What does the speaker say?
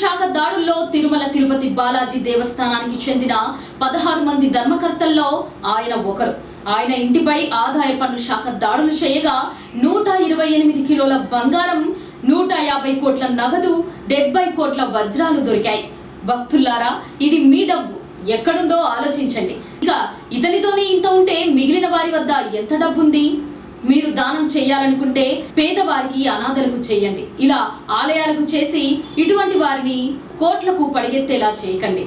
శాఖ దాడుల్లో తిరుమల తిరుపతి బాలాజీ దేవస్థానానికి చెందిన పదహారు మంది ధర్మకర్తల్లో ఆయన ఒకరు. ఆయన ఇంటిపై ఆదాయ పన్ను శాఖ దాడులు చేయగా నూట ఇరవై ఎనిమిది కిలోల బంగారం నూట యాభై కోట్ల నగదు డెబ్బై కోట్ల వజ్రాలు దొరికాయి. భక్తుల్లారా ఇది మీ డబ్బు. ఎక్కడుందో ఆలోచించండి. ఇక ఇతనితోనే ఇంత ఉంటే మిగిలిన వారి వద్ద ఎంత డబ్బుంది? మీరు దానం చేయాలనుకుంటే పేదవారికి అనాథలకు చేయండి. ఇలా ఆలయాలకు చేసి ఇటువంటి వారిని కోట్లకు పడిగెత్తేలా చేయకండి.